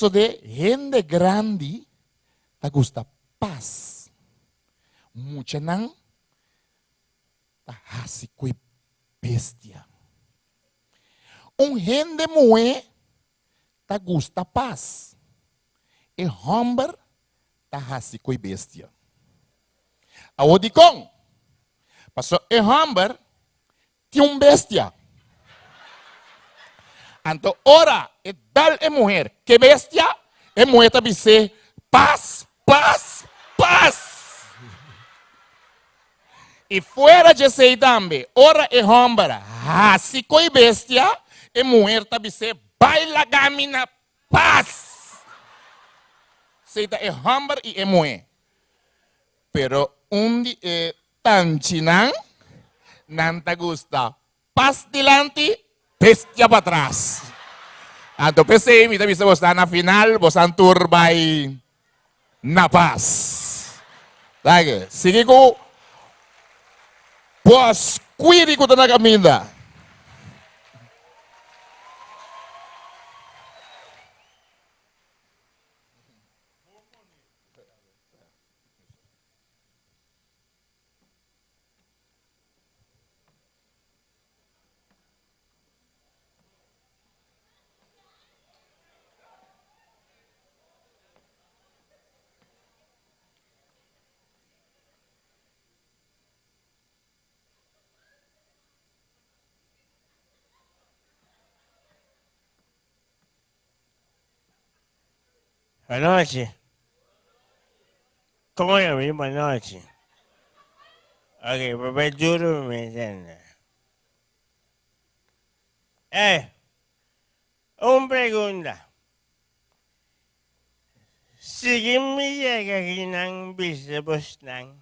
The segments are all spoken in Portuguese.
So de gente grande, ta gusta paz. Mucha nang, ta hasi koi bestia. Um gente moe, ta gusta paz. E homber, ta hasi koi bestia. A odicon, passou e homber, tinha um bestia. Então, ora, e tal é mulher, que bestia, é mulher também ser paz, paz, paz. E fora de ser também, ora e hombra, assim coi bestia, e mulher também ser baila gamina, paz. Seita é hombra e é mulher. Pero di, eh, tanchinan, não te gusta. Paz delante, bestia para trás. Então, pensei, me também você na final, você turbay na paz. Lagi, sige ko, pos, kuiri ko na kaminda. Boa noite. Como é meu? Boa noite. Ok, papai juro me entende. É. Uma pergunta. Chega aqui não bisebos não.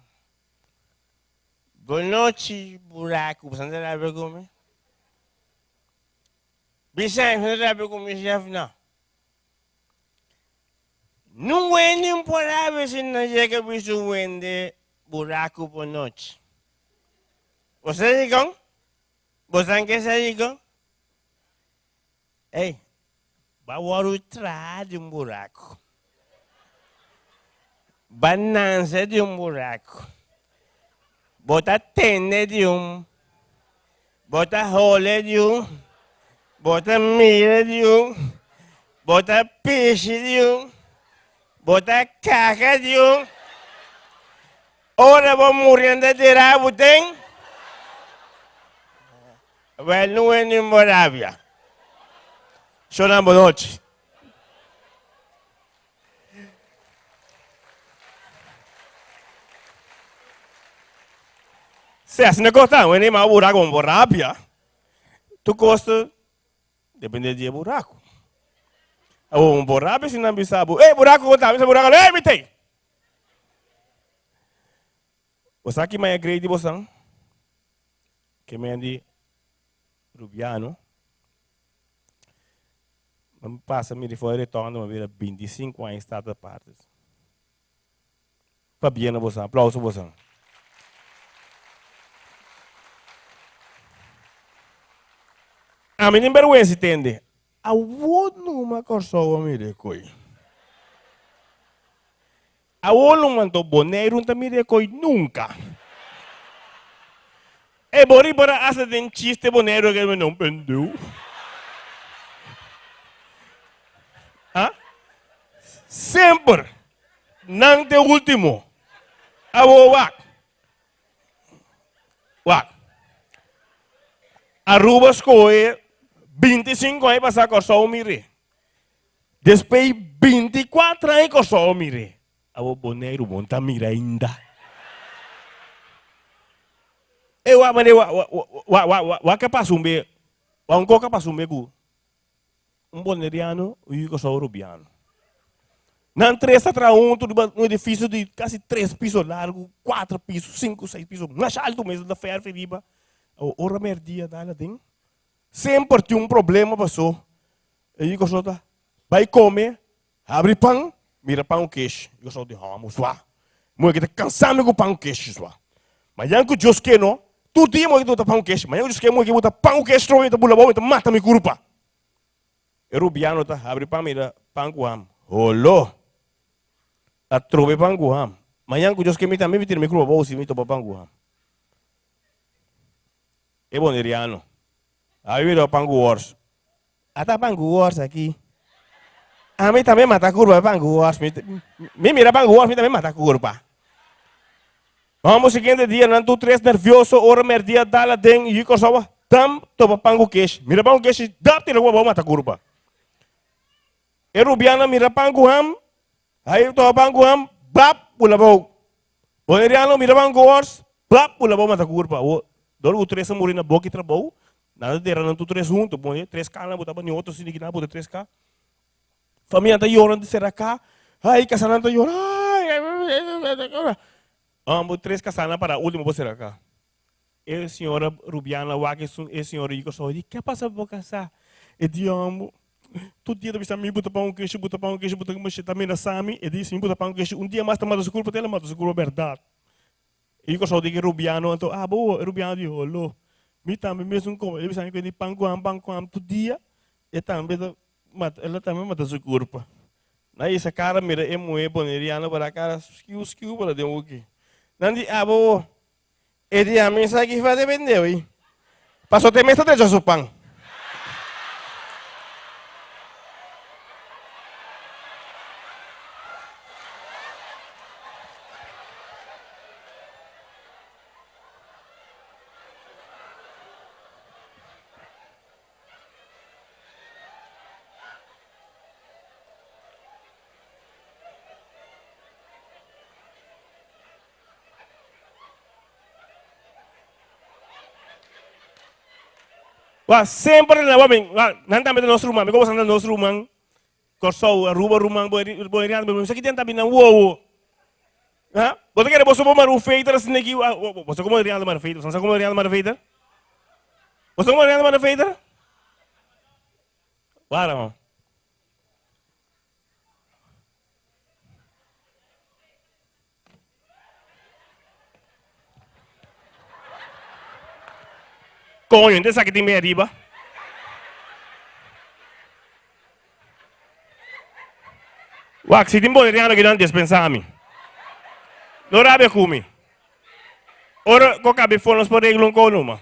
Boa noite, buraco. Você não sabe como? Bisa, você não sabe como chefe não. Não é imparável se não chega bicho vende buraco por noite. Você digam? Você quer ser digam? Ei, vai o de um buraco. Banança de um buraco. Bota tenda de um. Bota rolê de um. Bota mira de um. Bota peixe de um. Bota caca de um. Ora vou morrendo de rabo, tem? Well, não é nem Morábia. Chorando boa noite. Se assim não cortar, não é nem mais buraco, um Morábia. Tu gosta, depende de buraco. Um buraco se não sabe. Ei, buraco conta, esse buraco, ei, me tem. Você aqui mais grande você? Que me andi Rubiano. Me passa me fora retorno, me vira 25 anos estado partes. Fabiana você, aplauso você. A mim nem vergonha se entende. A numa corso mire koi. A numa to boneiro não mire koi nunca. E bori para asa dentista boneiro que não pendeu. Ah? Sempre. Não te último. A wak. Wak. Arrubas coe 25 anos passar com só o mire. Depois 24 anos com só o mire. O boneiro monta mira ainda. Eu amane wa wa wa wa que passa um be. Wa um coca passa um begu. Um boneriano e o só rubiano. Não três atrás um, um edifício de quase três pisos largo, quatro pisos, cinco, seis pisos, mais alto mesmo da ferro, feriba. O hora merdia dela tem. Sempre tem um problema, passou. E eu só vai comer, abre pão, mira pão queijo. Eu só digo, vamos lá. Moi que cansado com pão queijo, só. Mas que Deus quer não, tu dia moi que tu pão queijo, mas Deus quer moi que botar pão queijo, então bula bom, então mata me curpa. E rubiano tá, abre pão, mira panguam. Holo. A trobe panguam. Manhã que eu que me também me tira micro bolsa e me topa panguam. É bom eriano. Aí vira pangu wars. Ata pangu wars aqui. A mim também mata curva pangu wars. Me mira pangu wars, me também mata curva. Vamos seguinte dia, não tu três nervioso, ora mer dia dala den e sawa. Tam topa pangu kesh. Mira pangu kesh, dap tira wa mata curva. E rubiana mira pangu ham. Aí topa pangu ham, bap pula bau. Boneriano mira pangu wars, bap pula bau mata curva. Dor o três morrer na boca e trabalhou. Nada de não tu três junto, bom, três K na botava em outro sini na bota três K. Família tá chorando de ser cá. Ai, casana tá chorando. Ai, Amo três casana para último você cá. E senhora Rubiana, que e senhora Igor só disse, que passa por casar? E de amo. Todo dia bisa mi buta pão queijo, buta pão queijo, buta queijo também na sami, e disse mi buta pão queijo. Um dia mais tamada se culpa dela, mas se culpa verdade. E eu só digo Rubiano, então, ah, boa, Rubiano de rolo. Mi também mesmo como, ele bisa que de panguam, panguam todo dia, e também ela também mata se culpa. Na essa cara mira é muito boneriano para cara, skiu skiu para de que. Nanti ah, boa. Ele a mim sabe que vai depender, aí. Passou ter mesa de supang. Sempre na wabing, nan tambe nos rumah, me ko san nos rumah. Korsau, ruba rumah, boy boy rian, sakit yan tabi na wo. Ha? Bote kere boso bo maru feiter snegi, boso como rian maru feiter, san como rian maru feiter. Boso como rian maru feiter? Wala mo. Coño, entonces aquí tiene arriba. Wak, si timbo riano che non dispensami. Non rabbia come. Ora, ko cabe fonos por reglong ko no ma.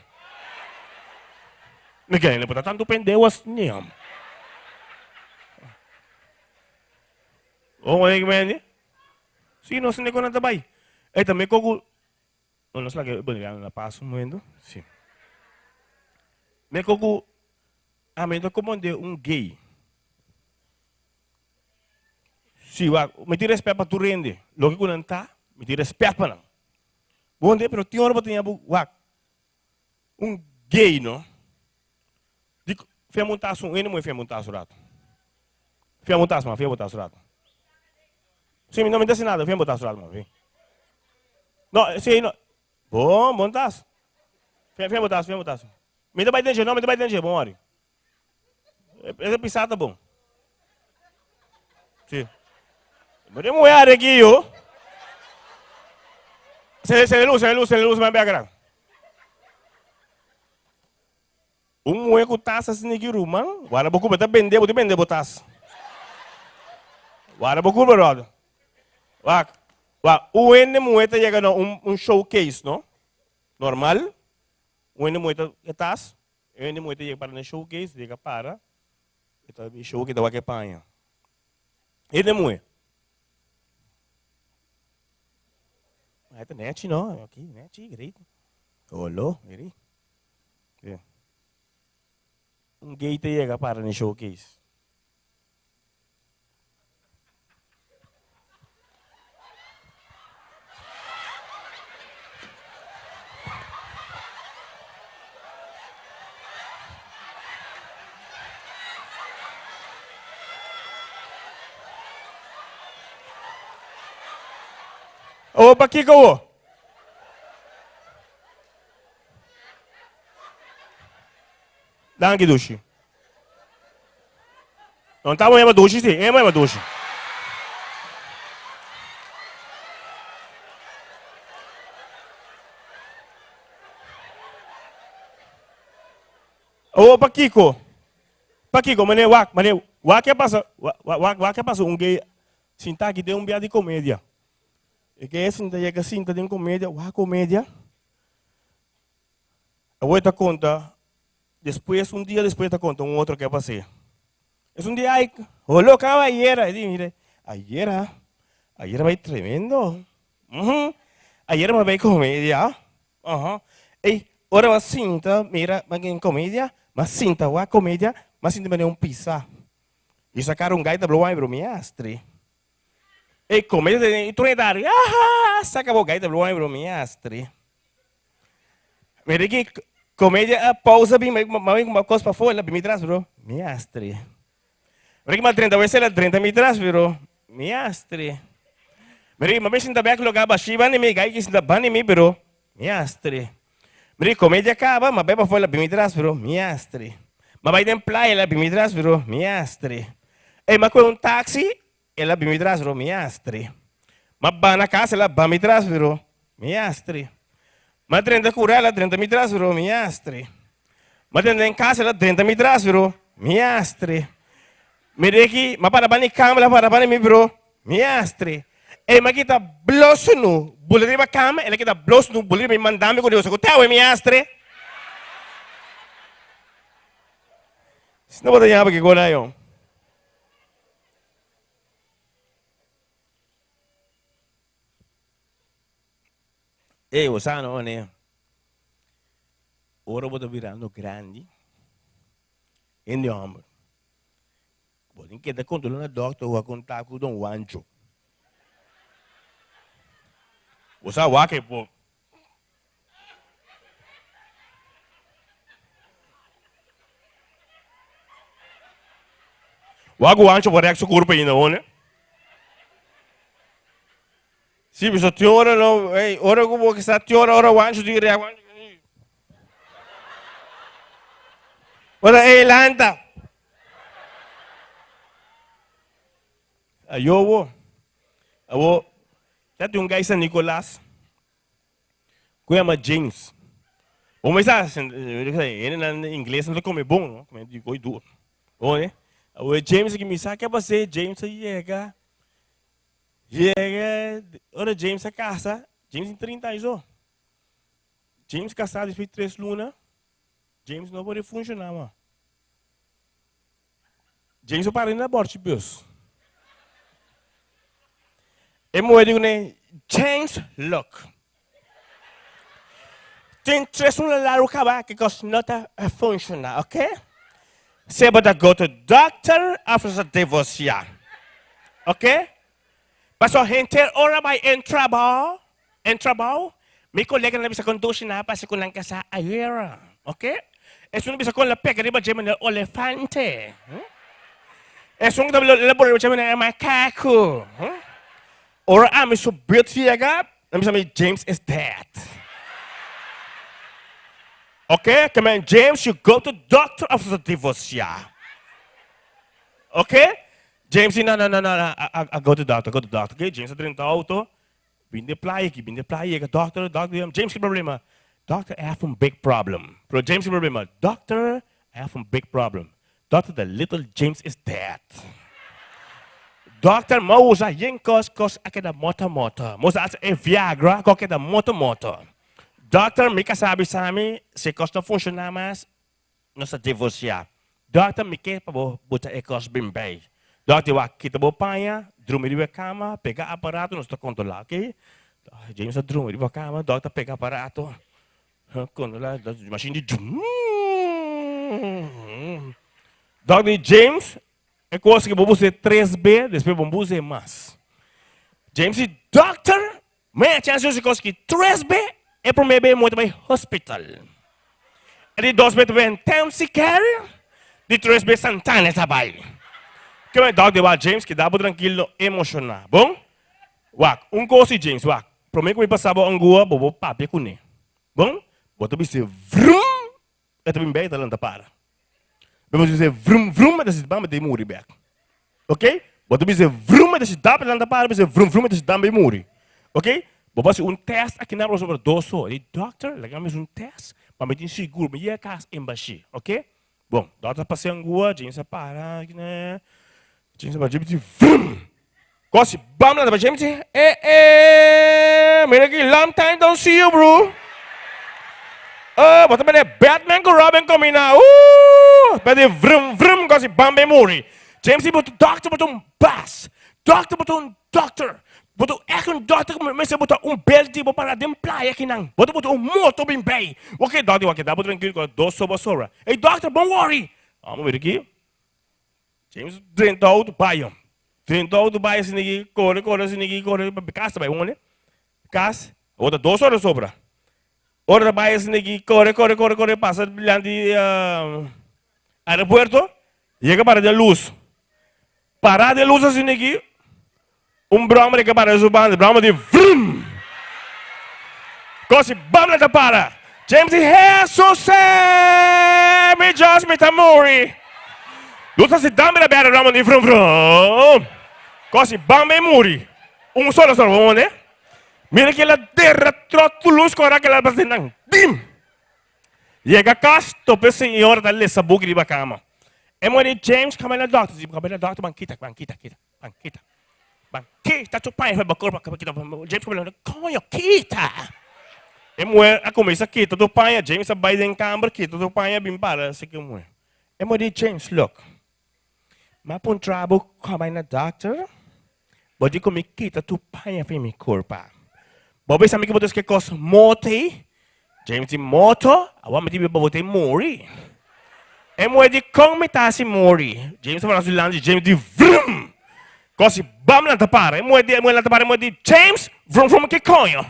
Nagay na po tanto pendewas niya. O mo nagay Sino sa ko na tabay? Eh, também ko Não, não sei lá que, bom, na passo um momento. Sim. Me kogu amendo como de um gay. Si wa, me tira respeito para tu rende. Lo que kunan ta, me tira respeito para não. Bom dia, pero tinha hora tinha wa. Um gay, não? Dico, fia montaço, um ene mo fia montaço rato. Fia montaço, mas fia montaço rato. Sim, não me disse nada, fia montaço rato, mas Não, sim, não. Bom, montaço. Fia, fia montaço, fia montaço. Me dá bastante, não, me dá bastante, bom, Ori. Esse pisado bom. Sim. Mas eu vou aqui, ó. Se, luz, se luz, se luz, mas bem grande. Um moe com taça assim aqui, man. Agora vou comer, vender, vou vender, taça. Agora vou comer, brother. Wak, wak, o ene moe tá chegando um, um showcase, não? Normal. When mo ito itas, when mo ito yung para na showcase, di ka para, ito show kita wake panha. Ele mo é. Ito net no, aqui net. Olo, iri. Yeah. Um gate chega para na showcase. O baki ka o. Dangi dushi. Non tamo yama dushi si, ema yama dushi. O pakiko. Pakiko mane wak, mane o que passa, o que passa, um gay, sinta que tem um dia de comédia. E que é sinta que sinta de comédia, o comédia. Eu vou te contar, depois, um dia depois te conta um outro que passei. É um dia, ai, olhou caballera, e mire, ayer, ayer vai tremendo. Uhum. Ayer me vai comédia. Uhum. Ei, ora uma cinta, mira, mas em comédia, mas cinta, uma comédia, mas cinta me um pizza. E sacaram um gaita blow bro miastre. E comédia de Trinidad, ah, saca o gaita blow bro miastre. Mira que comédia, pausa bem, mas uma coisa para fora, bem me traz, bro. Miastre. Mira que mal 30 vezes, 30 me traz, bro. Miastre. Mira, mabay sinta back lo gaba shiba ni mi gay sinta bani mi bro. Miastre. Mira, comédia acaba, mabay pa foi la bimitras bro. Miastre. Mabay den playa la bimitras bro. Miastre. Eh, ma um táxi, ela bimitras bro. Miastre. Mabba na casa, ela bimitras bro. Miastre. Ma 30 cura, ela 30 mitras bro. Miastre. Ma 30 em casa, ela 30 mitras bro. Miastre. Mira aqui, ma para bani câmera, para bani mi bro. Miastre. Eh, ma kita bloso nu, bulir ba kama, ela kita bloso nu, bulir mi mandami ko Deus, ko tawe mi astre. Sino ba tayo ba kiko yung? Eh, o sano ne. Ora vou virando grande. Em ombro. Vou ter que contar na doctor, vou contar com o Dom Wancho. Você wake po. Wago wancho por reaxo corpo ainda, né? Se você tem hora não, ei, hora que você está tem hora hora wancho de reaxo. Ora ei lanta. Ayo, awo, já tem um gajo San Nicolás, que chama James. O mas ele em inglês não come bom, não? Como de coi duro. O né? O James que me sabe que você James chega. Chega, ora James a casa, James em 30 anos. James casado depois de três lunas. James não pode funcionar, mano. James o parente na tipo isso. E mo digo ne change look. Tem três um lá o caba que cos nota funciona, ok? Você pode go to doctor after the divorce, ok? Mas a gente ora bom, entrar bom. Mi colega na bisa conduce na pa sa kunang kasa ayera, ok? Eh, es un bisa con la pega riba jemen el elefante. Hmm? Es eh, un tablo la bolsa jemen el macaco. Hmm? Ora ah, ami so beauty eh, aga, nami sa James is dead. Okay, come James, you go to doctor after the divorce, yeah. Okay? James, no, no, no, no, I, I go to doctor, go to doctor. Okay, James, drin auto, binde playa aqui, binde playa, doctor, doctor, James, que problema? Doctor, I have a big problem. Pro James, que problema? Doctor, I have a big problem. Doctor, the little James is dead. Doctor mau usa yin kos kos akeda moto moto. Mo sa e Viagra ko akeda moto moto. Doctor me kasabi sa mi se kos não funciona mais nossa divorciar. Doctor me que pa bo buta e kos bimbei. Wa kita drumir di cama, pegar aparato nós controlar, ok? James a drumir di cama, doctor pega aparato. Controlar, machine de Doctor James é coisa que vamos usar 3B, depois vamos usar mais. James doctor, mas a chance de coisa que 3B é para mim muito bem hospital. E de 2B também intensive care, de 3B Santana também. Que é doctor wa James que dá para tranquilo emocionar, bom? Wak, um coisa James, wak. Mim que me passava um gua, bobo papi com ne. Bom? Boto bise vrum, é também bem talanta para. Vamos dizer vrum vrum, mas dá de muri back. Ok? Bota dizer vrum, mas dá para para dizer vrum vrum, mas dá de muri. Ok? Bota um teste aqui na rosa para doso. E doctor, legamos um teste para me dizer seguro, me ia casa embaixo. Ok? Bom, doctor passeando rua, James para, né? Gossip. Bam, James. Eh, eh. Long time don't see you, bro. Oh, bota bene Batman com Robin combina. Ah, uh! Bene vrum vrum gossip bam bem muri. James botou doctor botou um bass. Doctor botou um doctor. Botou é um doctor mas você botou um belo botou para dentro praia aqui não. Botou botou um moto bem bem. O que dá de o que dá botou tranquilo com doce sobre. Ei doctor, don't worry. Vamos ver aqui. James tentou do pai. Tentou do pai assim aqui, corre, corre assim aqui, corre, casa vai, né? Casa, outra dos horas sobra. Outra pai assim aqui, corre, corre, corre, corre, passa brilhante uh, aeroporto, chega para de luz. Parar de luz assim aqui, um brahma que para o bando, brahma de vrum. Così bam da para. James Jesus me just me tamori. Dosa si damira bera rama ni vrum vrum. Kosi bambe muri. Um solo solo vone. Mira que ela derra troto luz cora que ela bazenang. Dim. Chega casto tope senhor da lesa bugri ba cama. É mori James camela doctor, zip camela doctor banquita, banquita, kita, banquita. Banquita tu pai vai bacor ba kita. James camela coio kita. É moer a comer começa kita do pai, James a Biden câmara kita do pai bim para se que moer. É mori James look. Mapun trabo kamay na doctor. Bodi ko mi kita tu pai fa mi corpa. Bobe sa mi ko botes que cos mote. James di moto, awa mi ti bobote mori. E mo di kong mi tasi mori. James sa landi James di vrum. Così, bam la tapare, mo di, mo la tapare, mo di, James, vrum vrum che coglio.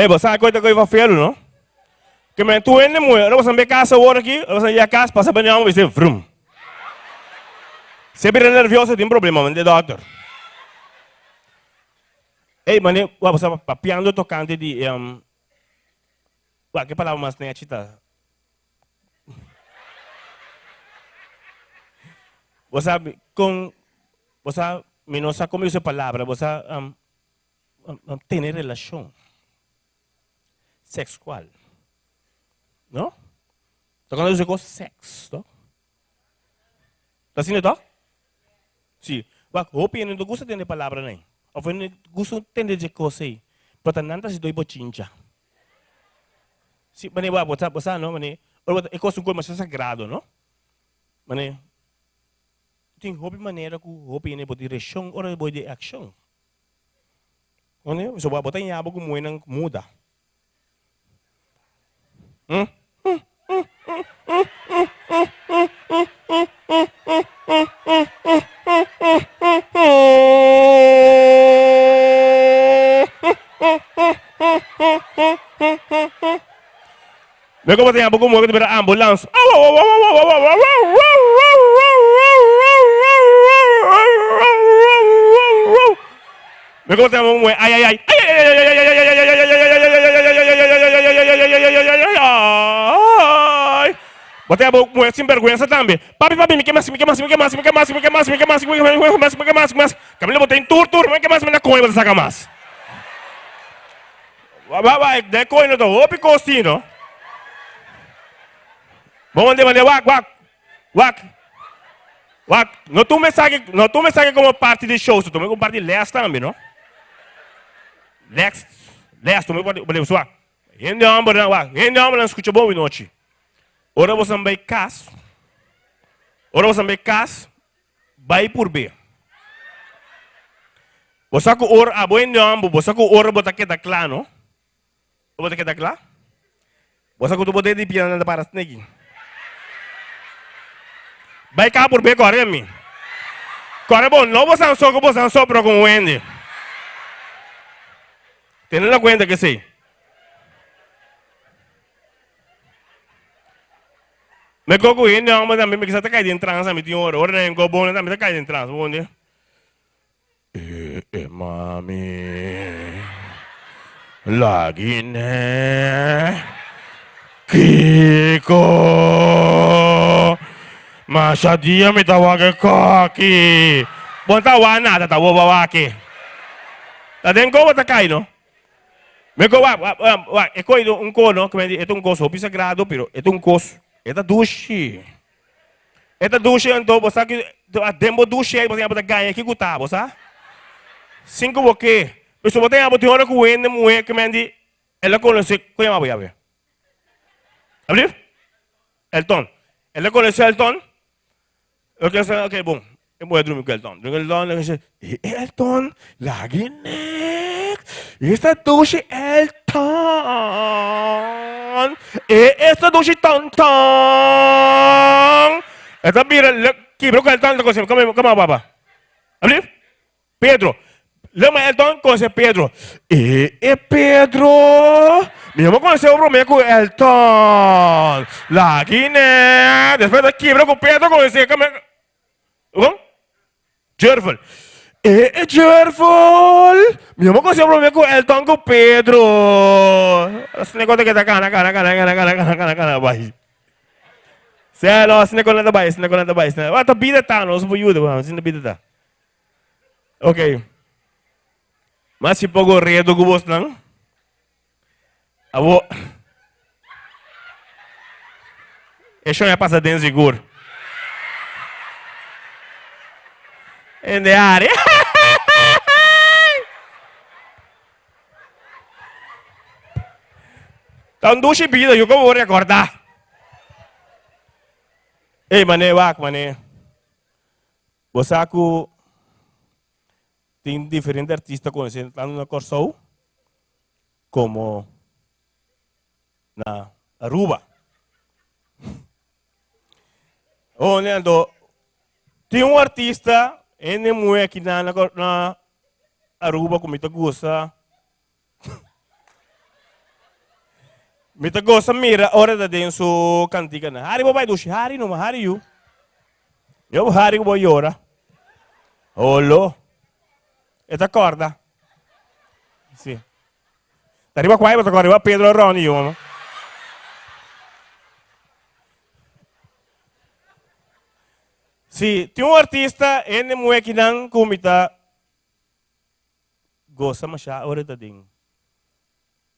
Eh, bos, saya kau tak kau fail no. Kemudian tu Eu mu, orang sampai casa orang aqui, orang sampai casa passa banyak orang bisa vrum. Sempre nervioso tem problema, mas doutor. Ei, mané, uau, você papiando tocante de um, uau, que palavra mais nem a chita. Você sabe com você, menos como essa palavra, você um, um, relação sexual. ¿No? Está hablando de cosas sexo, ¿no? ¿Está haciendo todo? Sí. Wa eu en el gusto tiene palabra ahí. O en el gusto tiene de cosas ahí. Pero tan antes doy bochincha. Sí, mané, va, botar, ah, botar, ¿no? Mané, es cosa un cuerpo más sagrado, ¿no? Mané, tem hobby maneira que o hobby ne pode reação ou pode ação. Onde? Você vai botar em abo como é muda. ¿Mm? Meu companheiro, como é que tiver ambulância? Meu companheiro, ai Botei a boca sem vergonha também. Papi, papi, me queima, me queima, me queima, me queima, me queima, me queima, me queima, me queima, me queima, me queima. Camila botei em tur, tur, me queima, me na você saca mais. Vai, vai, de coisa, tô, opi costinho. Vamos andar, andar, wak, wak, wak. Não tu me sabe, não tu me sabe como parte de show, tu me como parte de também, não? Leste, leste, tu me pode, pode, suar. Ende ambulância, wak, ende ambulância, escuta boa noite. Ora você vai cas. Ora você vai cas. Vai por B. Você com ora a boi não, você com ora bota que tá claro, não? Bota que tá claro? Você com tu bota de piano da para snake. Vai cá por B corre mi. Corre bom, não você não só que você não pro com o Wendy. Tendo na conta que sei. Me gogo in na mas também me quis até cair a transa, me tinha horror, né? Go bom, também cair em transa, bom dia. E e mami. Lagine. Kiko. Machadia me tava que coque. Bom tava nada, tá boba aqui. Tá dentro como tá caindo? Me go, é coisa um cono, como é, é um coço, o piso é grado, pero é um coço. È da dushi. È da dushi anto, bosa que a dembo dushi aí, bosa botar ganha aqui guta, bosa. Cinco boque. Mas se botar botar hora com ende mulher que mendi, ela conhece, como é a ver? Abrir? Elton. Ela conhece Elton? Ok, ok, bom. Eu vou dormir com Elton. Dormir com Elton, ele diz, Elton, lagi nek. Esta douche Elton tan, e essa do tan tan. Essa bira que broca tan da coisa, como como baba. Ali? Pedro. Lama Elton conhece Pedro. E, e Pedro. me Mesmo conheceu o Romeu com Elton. Lá Guiné. Depois da quebra com Pedro conheceu. Como é? Jervel. E, e Jervel. Minha mãe o Romeu com Elton com Pedro. Esse negócio que tá cana, cana, cana, cana, cana, cana, cana, cana, vai. Selo, esse negócio não tá bem, esse negócio não tá bem. Ah, tá bida tá, não, ajuda, vamos, se não bida tá. Ok. Mas se pogo redo gubos nang. Abo. Eso ya pasa den seguro. En de área. Então, duas vida, eu como vou recordar. Ei, mané, wak, mané. Você tem diferentes artistas conhecidos tanto na Corsou como na Aruba. Ando, tem um artista, ele mulher aqui na, na, Aruba, como me gosta. Me gosta mira, hora da denso cantiga na. Hari babai dushi, hari no, hari you. Eu hari boy ora. Olo. E ti accorda? Sì. Arriva qua e poi arriva Pedro e Ronnie, io. Sì, ti un artista e ne muove che non kumita gosa masya ora da ding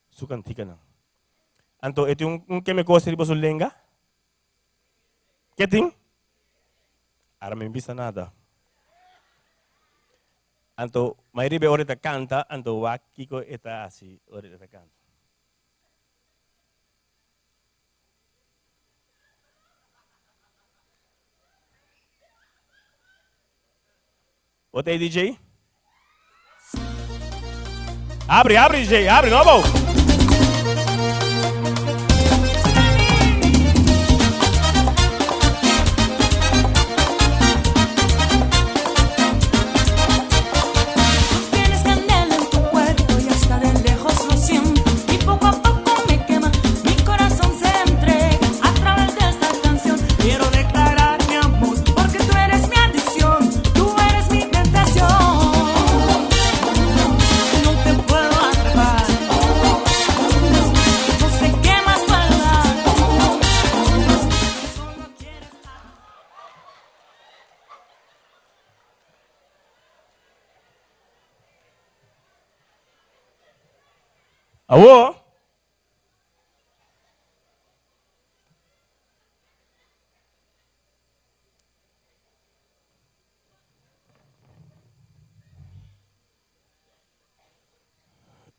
su kantika na. Anto ito yung, yung keme ko sa sul lenga? Keting? Ara may bisa nada. Anto mairibe ore ta canta, anto wakiko eta asi ore ta canta. Aí, DJ? Abre, abre, DJ, abre, novo! Tienes वो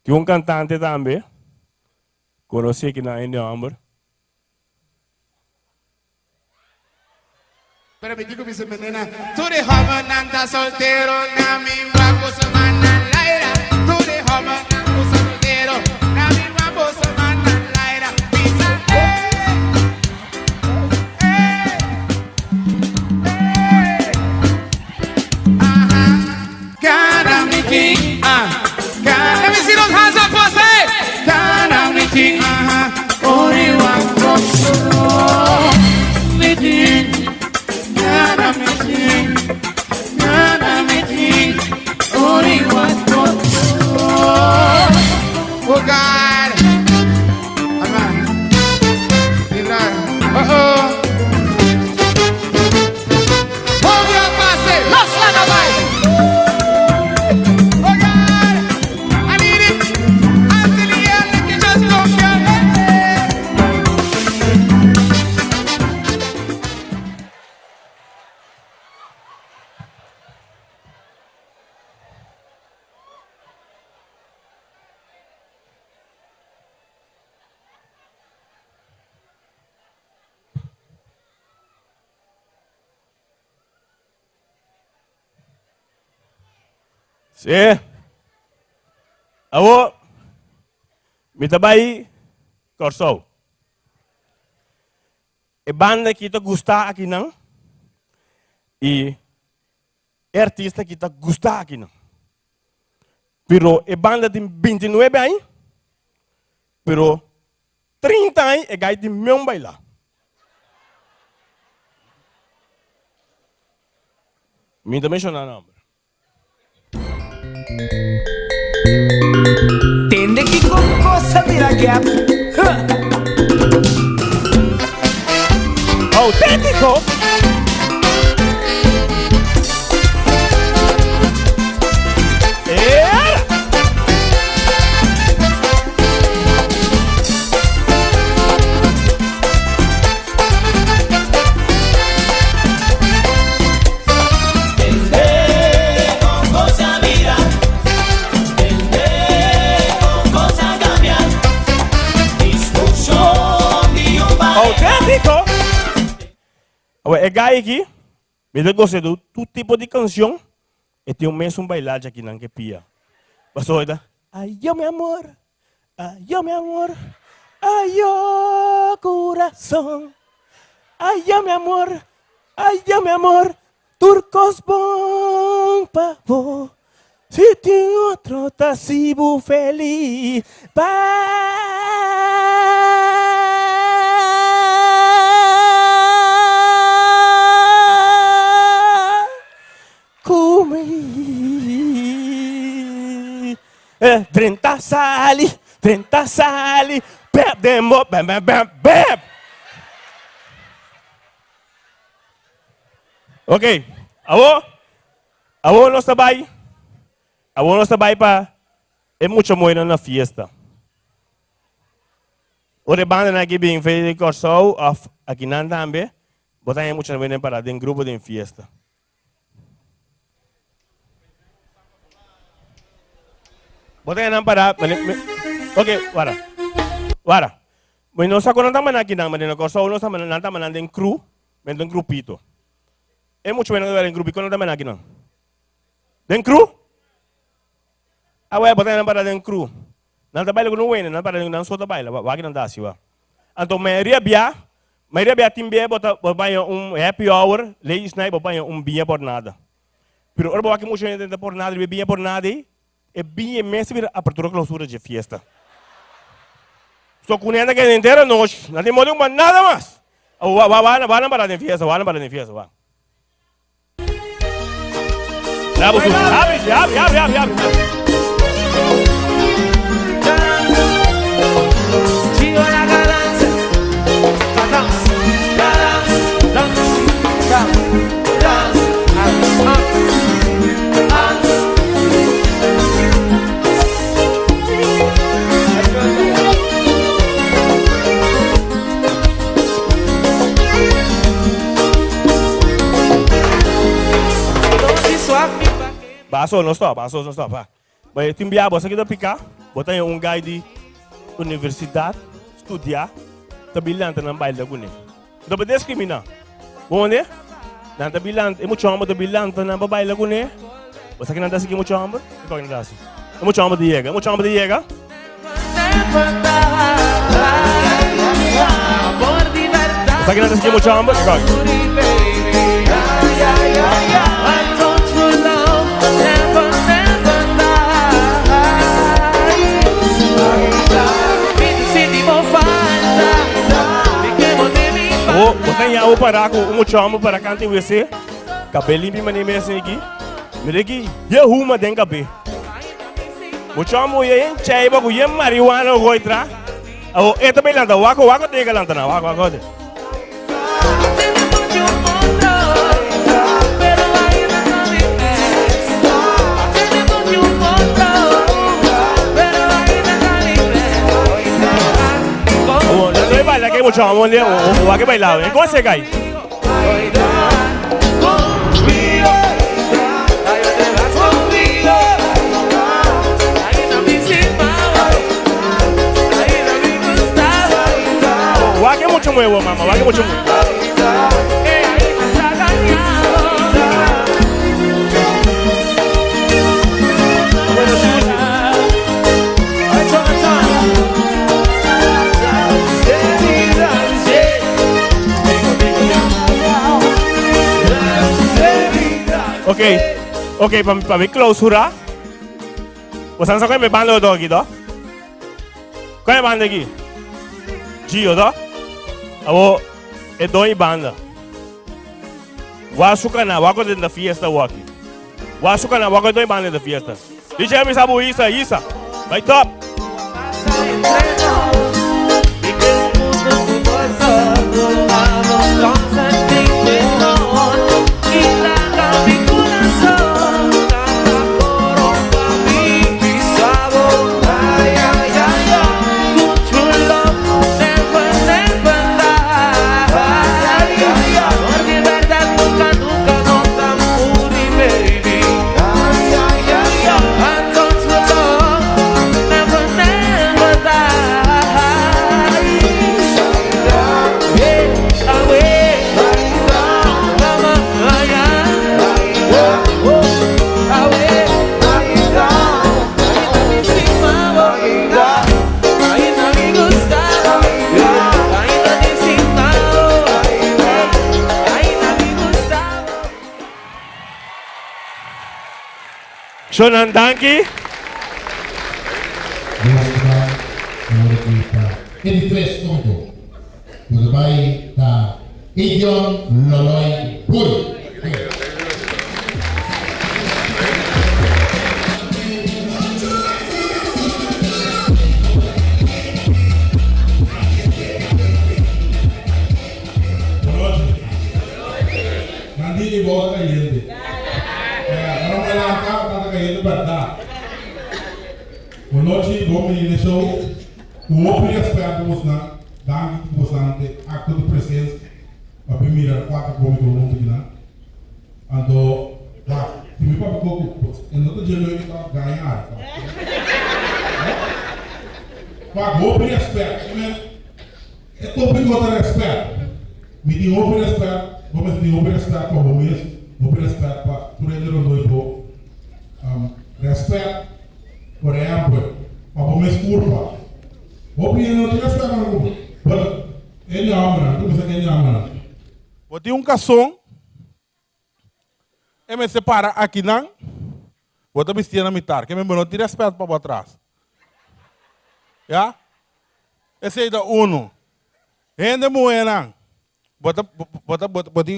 क्यों कं तांते तांबे कोरोसे की ना India आंबर Pero mi tico dice, menena, tú de joven andas soltero, na mi guapo se van a la era, tú de joven advogado. Sí. Abo, mi trabalho, corso. E banda que te gusta aqui não, e artista que te gusta aqui não. Pero e banda tem 29 anos, pero 30 anos e gai de meu bailar. Me também chama não. Cosa mira que a- Huh. Autêntico! Aqui, me gostei de todo tipo de canção, e tem um mesmo bailado aqui não que pia. Passou aí, ai, eu meu amor, ai, eu meu amor, ai, eu coração, ai, eu meu amor, ai, eu meu amor, turcos bom pavo. Se tem outro, tá se feliz. Vai 30 sali, 30 sali, bebemos, bem, bem, bem, bem. Ok, alô? Alô, nós trabalhamos? Alô, nós trabalhamos para... É muito moeda na fiesta. O de banda aqui bem feito de corso, aqui não também. Botar muito moeda para dentro grupo de fiesta. Botar não para... Ok, wara. Wara. Mas nós agora não estamos aqui, não, mas no corso, nós estamos não estamos em cru, mas em grupito. É muito menos em grupo, quando estamos aqui, não. Den cru? Ah, ué, botar não para den cru. Não trabalha com o não para não só trabalha, vai que não dá, siwa. Então, maioria bia, maioria bia tim bia bota um happy hour, ladies night botar um bia por nada. Pero ora botar que muito gente por nada, bia por nada, e bia mesmo vir apertura clausura de fiesta. Só com ainda que inteira noite, não tem modo nada mais. Vai, vai, vai, vai para a fiesta, vai para a. Baso, não stop, baso, não stop. Vai. Mas tem biabo, você quer picar, botar um guy de universidade, estudar, tabilhante na baile da gune. Então, para discriminar. Bom, né? Não tabilhante, é muito chama tabilhante na baile da gune. Você quer não dar assim muito chama? É qual que não dá assim? É muito chama de Iega, é muito chama de libertad. Você quer não dar assim muito chama? É qual que? Oh, botar em água para com um chama para mas nem mesmo aqui. Mira aqui, e arruma dentro cabelo. O chama é em chai, marihuana o entra. Oh, é também lá, wako wako tega lá, na wako wako. Oh, vai bailar que o chama, olha, o wako bailar. E como você cai? Wake mucho nuevo, mamá, wake mucho nuevo. Ok, ok, para para mi clausura. Você sabe qual é minha banda do aqui, do? Qual é a banda aqui? Gio, do? Abo, é dois banda. Wasuka na wako din da fiesta waki. Wasuka na wako dois banda da fiesta. DJ mi sabu isa isa. Vai top. Porque Schönen Danke. Any place, Congo. Goodbye, the Indian. Conosci bom menino show. O respeito vos na, dando na acto de presença. A primeira quatro bom do mundo aqui na. Ando, lá, se me papo coco, eu não tô dizendo que tá ganhar. Pá, outro respeito, né? É todo mundo outro respeito. Me tem outro respeito, vamos ter outro respeito para o mês, outro respeito para o rendedor do um, respeito, para o mês curva. Vou pedir outro respeito para o mês. Ele é homem, tu é homem. Vou ter um cação, e me separa aqui não, vou te vestir na mitar, que me não tem respeito para trás. Já? Esse aí da uno. Rende moeda. Bota, bota, bota, bota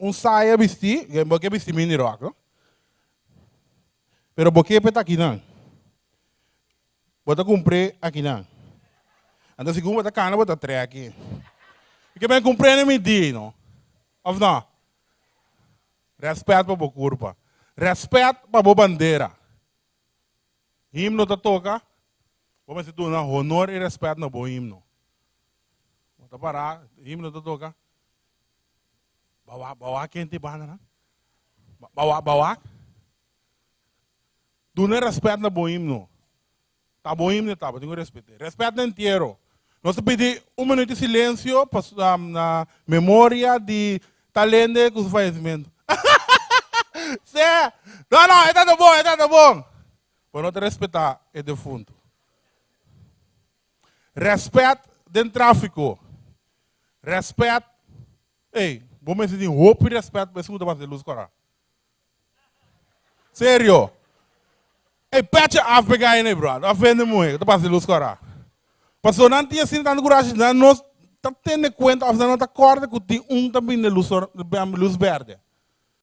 um saia vestir, que porque vestir mini rock, não? Pero porque peta aqui não. Bota cumprir aqui não. Então se bota cana, bota três aqui. Porque bem cumprir nem medir, não? Ou não? Respeito para a curva. Respeito para a bandeira. Himno tá toca. Vamos se tu na honor e respeito na bom himno. Bota parar, himno tá toca. Bawa, bawa quente bana na. Bawa, bawa. Não respeito na bom himno. Bom himno, tá, tenho respeito. Respeito inteiro. Nós pedir um minuto de silêncio para na memória de talento com o falecimento. Sé, não, não, é tudo bom, é tudo bom. Para não te respeitar, é defunto. Respeito do tráfico. Respeito. Ei, vou me dizer, roupa e respeito para escuta para luz cora. Sério. Pete a pegar aí, brother? Ofende muito, para luz cora. Pastor, não tinha assim tanto coragem, não nós tá tendo conta, não tá corda que tem um também de luz verde.